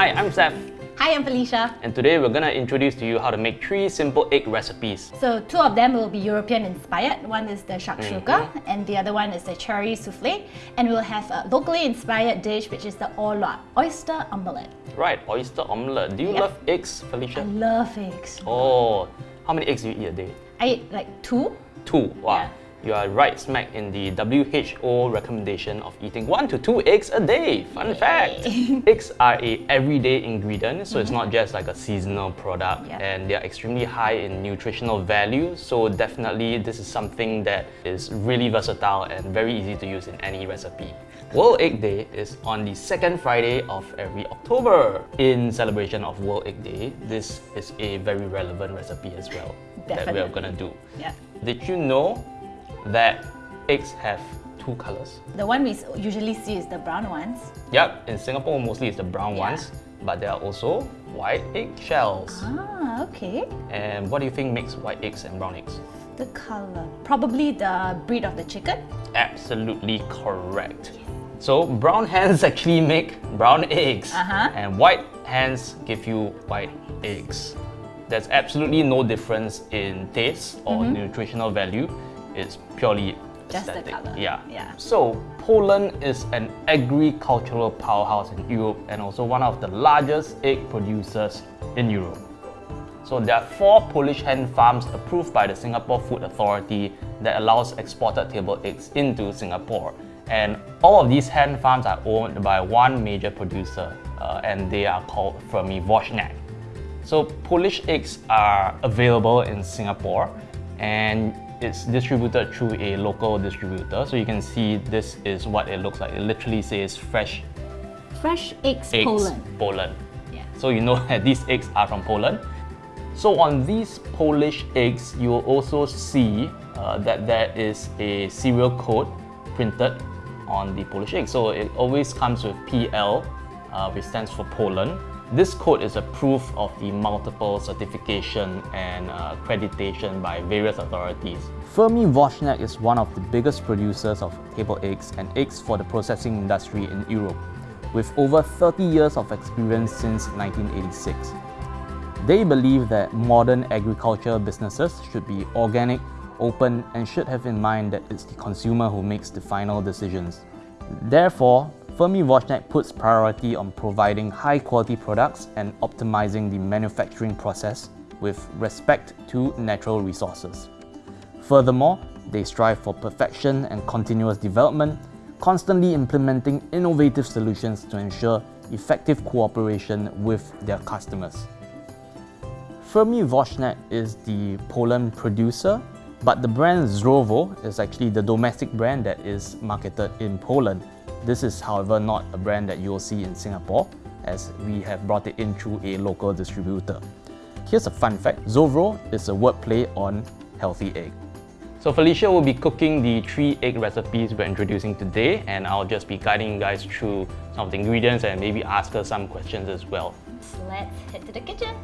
Hi, I'm Zeph. Hi, I'm Felicia. And today we're gonna introduce to you how to make three simple egg recipes. So two of them will be European inspired. One is the shakshuka Mm-hmm. and the other one is the cherry souffle. And we'll have a locally inspired dish which is the orh luak, oyster omelette. Right, oyster omelette. Do you Yeah. love eggs, Felicia? I love eggs. Oh, how many eggs do you eat a day? I eat like two. Two. Wow. Yeah. You are right smack in the WHO recommendation of eating one to two eggs a day. Fun fact. eggs are a everyday ingredient, so it's not mm-hmm. just like a seasonal product Yeah. and they are extremely high in nutritional value. So definitely this is something that is really versatile and very easy to use in any recipe. World Egg Day is on the second Friday of every October. In celebration of World Egg Day, this is a very relevant recipe as well that we are gonna do. Yeah. Did you know that eggs have two colors? The one we usually see is the brown ones. Yep, in Singapore mostly it's the brown Yeah. ones, but there are also white egg shells. Ah, okay. And what do you think makes white eggs and brown eggs? The color. Probably the breed of the chicken. Absolutely correct. So brown hens actually make brown eggs, Uh-huh. and white hens give you white eggs. There's absolutely no difference in taste or nutritional value. It's purely. Just the aesthetic. Yeah. Yeah. So Poland is an agricultural powerhouse in Europe and also one of the largest egg producers in Europe. So there are four Polish hen farms approved by the Singapore Food Authority that allows exported table eggs into Singapore. And all of these hen farms are owned by one major producer uh, and they are called Fermi Woźniak. So Polish eggs are available in Singapore and it's distributed through a local distributor. So you can see this is what it looks like. It literally says fresh Fresh eggs, eggs Poland. Poland. Yeah. So you know that these eggs are from Poland. So on these Polish eggs, you will also see uh, that there is a serial code printed on the Polish egg. So it always comes with PL, uh, which stands for Poland. This code is a proof of the multiple certification and uh, accreditation by various authorities. Fermi Woźniak is one of the biggest producers of table eggs and eggs for the processing industry in Europe, with over 30 years of experience since 1986. They believe that modern agriculture businesses should be organic, open, and should have in mind that it's the consumer who makes the final decisions. Therefore, Fermi Woźniak puts priority on providing high quality products and optimizing the manufacturing process with respect to natural resources. Furthermore, they strive for perfection and continuous development, constantly implementing innovative solutions to ensure effective cooperation with their customers. Fermi Woźniak is the Poland producer, but the brand Zrovo is actually the domestic brand that is marketed in Poland. This is, however, not a brand that you'll see in Singapore, as we have brought it in through a local distributor. Here's a fun fact Zrovo is a wordplay on healthy egg. So Felicia will be cooking the three egg recipes we're introducing today and I'll just be guiding you guys through some of the ingredients and maybe ask her some questions as well. So let's head to the kitchen.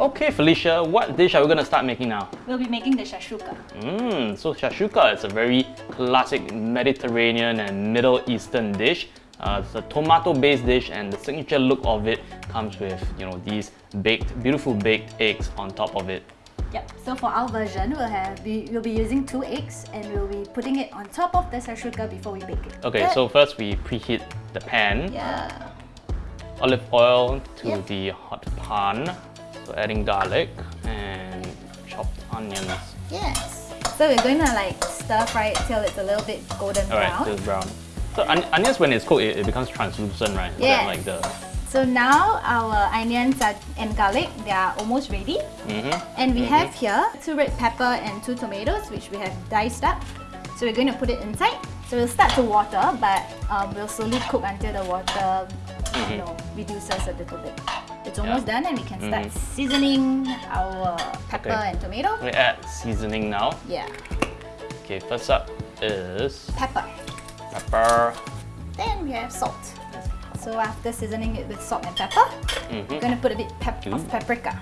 Okay Felicia, what dish are we gonna start making now? We'll be making the shashuka. Mmm, so shashuka is a very classic Mediterranean and Middle Eastern dish. Uh, it's a tomato-based dish and the signature look of it comes with, you know, these baked, beautiful baked eggs on top of it. Yep. So for our version, we'll have we, we'll be using two eggs and we'll be putting it on top of the shashuka before we bake it. Okay, Good? so first we preheat the pan. yeah. Olive oil to Yep. the hot pan. So adding garlic and chopped onions. Yes. So we're going to like stir fry it till it's a little bit golden Alright, brown. just brown. So on- onions when it's cooked, it, it becomes translucent, right? That Like the So now our onions are, and garlic, they are almost ready. Mhm. And we have here two red pepper and two tomatoes, which we have diced up. So we're going to put it inside. So we'll start to water, but um, we'll slowly cook until the water, you know, reduces a little bit. It's almost done, and we can start mm-hmm. seasoning our uh, pepper Okay. and tomato. we add seasoning now. Yeah, Okay, first up is pepper. pepper. Then we have salt. So after seasoning it with salt and pepper, Mhm. we're gonna put a bit pep- of mm-hmm. paprika.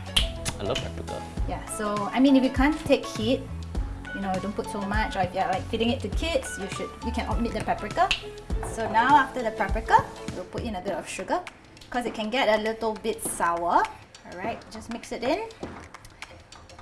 I love paprika. Yeah, so I mean if you can't take heat, you know, don't put so much or if you're like feeding it to kids, you should you can omit the paprika. So now after the paprika, we'll put in a bit of sugar. Because it can get a little bit sour. All right, just mix it in.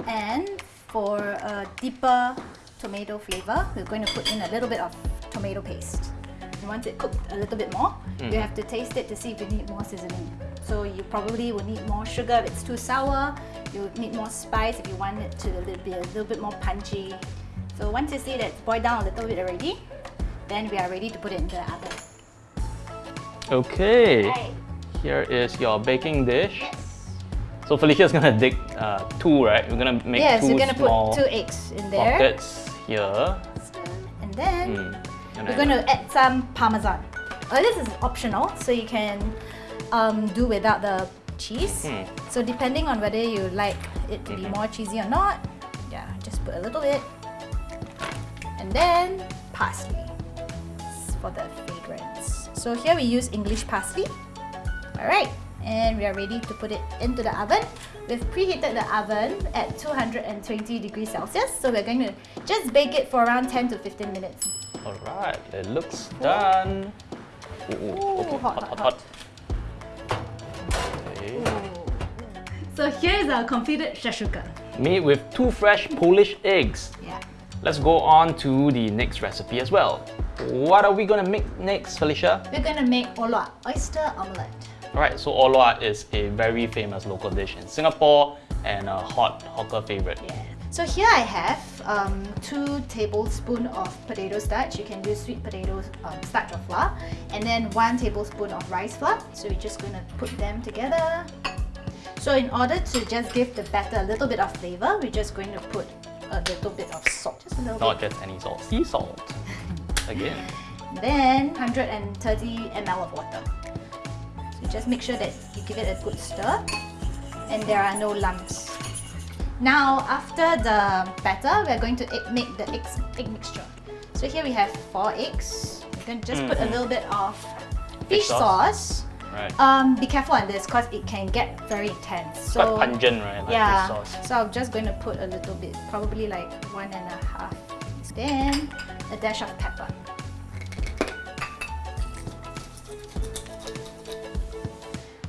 And for a deeper tomato flavor, we're going to put in a little bit of tomato paste. And once it cooked a little bit more, mm. you have to taste it to see if you need more seasoning. So you probably will need more sugar if it's too sour. You need more spice if you want it to be a little bit more punchy. So once you see that it's boiled down a little bit already, then we are ready to put it into the oven. Okay. Here is your baking dish. So Felicia's gonna dig uh, two, right? We're gonna make Yes, 2 you're gonna small put two eggs in there. pockets here. And then Mm. And we're going to add some parmesan. Uh, this is optional, so you can um, do without the cheese. Hmm. So depending on whether you like it to be Mm-hmm. more cheesy or not, yeah, just put a little bit. And then parsley for the fragrance. So here we use English parsley. All right, and we are ready to put it into the oven. We've preheated the oven at 220 degrees Celsius, so we're going to just bake it for around 10 to 15 minutes. Alright, it looks done. Ooh, ooh, okay, hot, hot, hot. Okay. So here's our completed shashuka. Made with two fresh Polish eggs. Yeah. Let's go on to the next recipe as well. What are we gonna make next, Felicia? We're gonna make orh luak, oyster omelette. Alright, so orh luak is a very famous local dish in Singapore and a hot hawker favorite. Yeah. So here I have um, two tablespoon of potato starch. You can use sweet potato um, starch or flour, and then one tablespoon of rice flour. So we're just gonna put them together. So in order to just give the batter a little bit of flavor, we're just going to put a little bit of salt, just a little Not bit. just any salt, sea salt. Again. Then 130 ml of water. Just make sure that you give it a good stir, and there are no lumps. Now, after the batter, we're going to egg- make the eggs, egg mixture. So here we have four eggs. We're going to just put a Mhm. little bit of fish sauce. sauce. Right. Um, be careful on this because it can get very intense. So pungent, right? Like yeah, fish sauce. so I'm just going to put a little bit, probably like one and a half. Then a dash of pepper.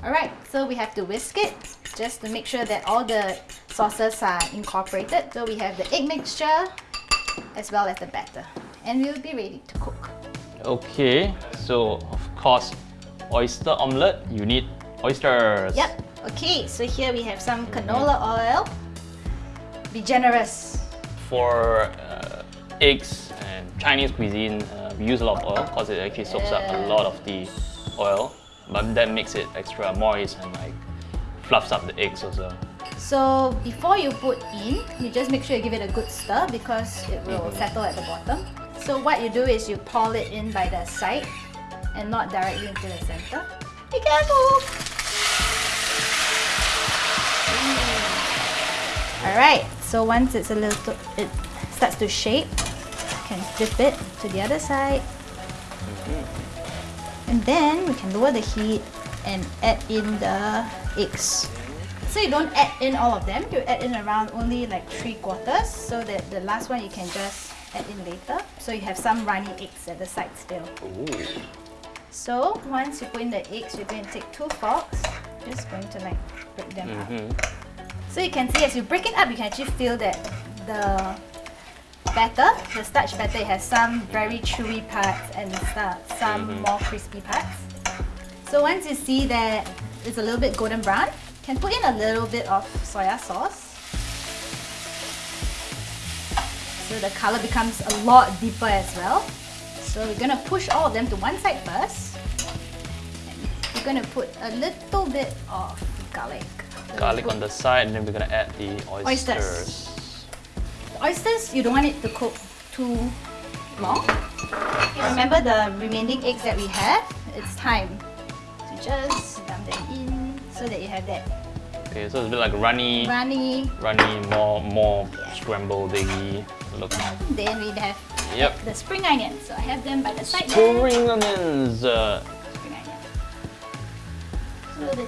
Alright, so we have to whisk it just to make sure that all the sauces are incorporated. So we have the egg mixture as well as the batter. And we'll be ready to cook. Okay, so of course, oyster omelette, you need oysters. Yep. Okay, so here we have some canola oil. Be generous. For uh, eggs and Chinese cuisine, uh, we use a lot of oil because it actually soaks up a lot of the oil, but that makes it extra moist and like fluffs up the eggs also. So before you put in, you just make sure you give it a good stir because it will Mm-hmm. settle at the bottom. So what you do is you pour it in by the side and not directly into the center. Be careful! Alright, so once it's a little, it starts to shape, you can flip it to the other side. And then we can lower the heat and add in the eggs. So you don't add in all of them, you add in around only like three quarters so that the last one you can just add in later. So you have some runny eggs at the side still. Ooh. So once you put in the eggs, you're going to take two forks, just going to like break them up. Mhm. So you can see as you break it up, you can actually feel that the batter, the starch batter, it has some very chewy parts and some Mhm. more crispy parts. So once you see that it's a little bit golden brown, you can put in a little bit of soya sauce. So the color becomes a lot deeper as well. So we're gonna push all of them to one side first. And we're gonna put a little bit of garlic. Garlic on the side, and then we're gonna add the oysters. Oysters. Oysters, you don't want it to cook too long. Remember the remaining eggs that we have? It's time to just dump them in so that you have that Okay, so it's a bit like runny, runny. runny, more more Yeah. scrambled eggy look. Then we have Yep. the spring onions. So I have them by the side. Spring onions. Uh, Spring onion. So the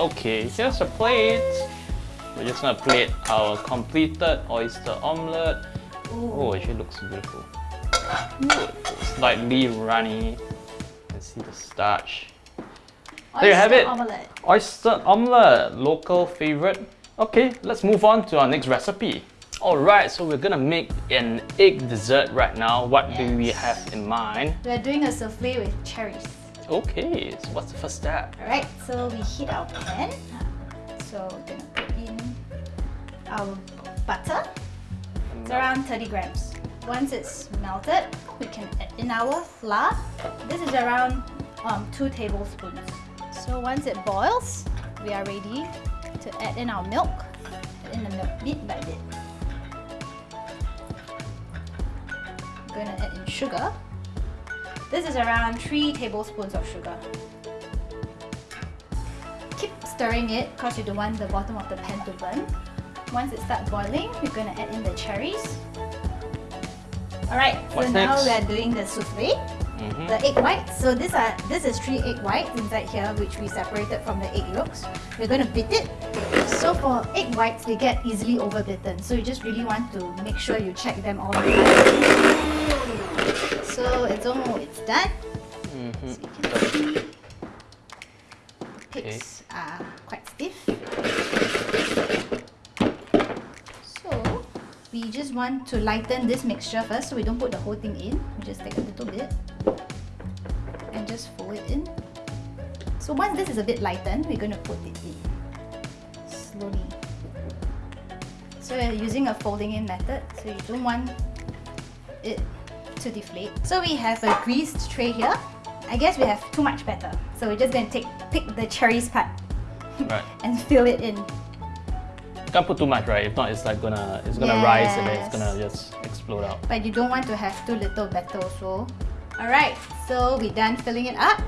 okay, here's a plate. We're just gonna plate our completed oyster omelette. Oh, it actually looks beautiful. Slightly runny. Let's see the starch. There you have it. Omelette. Oyster omelette, local favorite. Okay, let's move on to our next recipe. Alright, so we're gonna make an egg dessert right now. What do we have in mind? We're doing a souffle with cherries. Okay, so what's the first step? Alright, so we heat our pan. So we're gonna put in our butter. It's around 30 grams. Once it's melted, we can add in our flour. This is around um, 2 tablespoons. So once it boils, we are ready to add in our milk. Add in the milk bit by bit. I'm gonna add in sugar. This is around 3 tablespoons of sugar. Keep stirring it because you don't want the bottom of the pan to burn. Once it starts boiling, we're gonna add in the cherries. Alright, so now next? we are doing the souffle, Mhm. the egg whites. So these are this is three egg whites inside here, which we separated from the egg yolks. We're gonna beat it. So for egg whites, they get easily overbitten. So you just really want to make sure you check them all the time. So it's almost it's done. Mhm. So you can see pigs are quite stiff. So we just want to lighten this mixture first so we don't put the whole thing in. We just take a little bit and just fold it in. So once this is a bit lightened, we're going to put it in slowly. So we're using a folding in method, so you don't want it to deflate. So we have a greased tray here. I guess we have too much batter. So we're just going to take pick the cherries part Right. and fill it in. Can't put too much, right? If not, it's like gonna it's gonna rise and then it's gonna just explode out. But you don't want to have too little batter also. Alright, so we're done filling it up.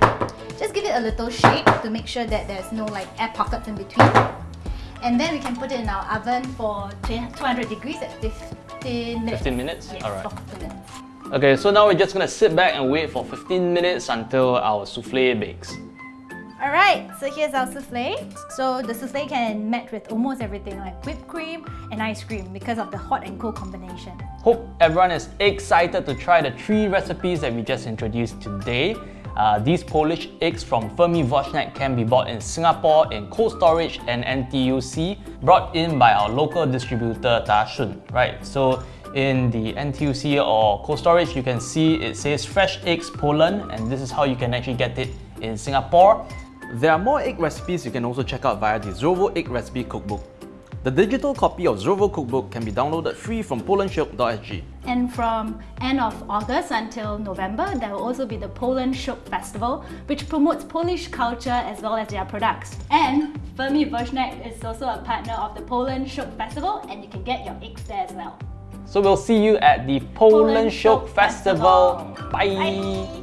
Just give it a little shake to make sure that there's no like air pockets in between. And then we can put it in our oven for 200 degrees at 15 minutes. 15 minutes? Yes, 15 minutes. Okay, so now we're just gonna sit back and wait for 15 minutes until our souffle bakes. Alright, so here's our souffle. So the souffle can match with almost everything like whipped cream and ice cream because of the hot and cold combination. Hope everyone is excited to try the three recipes that we just introduced today. Uh, these Polish eggs from Fermi Woźniak can be bought in Singapore in cold storage and NTUC, brought in by our local distributor Dashun. Right, so in the NTUC or cold storage, you can see it says fresh eggs Poland, and this is how you can actually get it in Singapore. There are more egg recipes you can also check out via the Zrovo Egg Recipe Cookbook. The digital copy of Zrovo Cookbook can be downloaded free from polandshop.sg. And from end of August until November, there will also be the Poland Shop Festival, which promotes Polish culture as well as their products. And Fermi Woźniak is also a partner of the Poland Shop Festival, and you can get your eggs there as well. So we'll see you at the Poland, Shop Festival. Festival. Bye. Bye.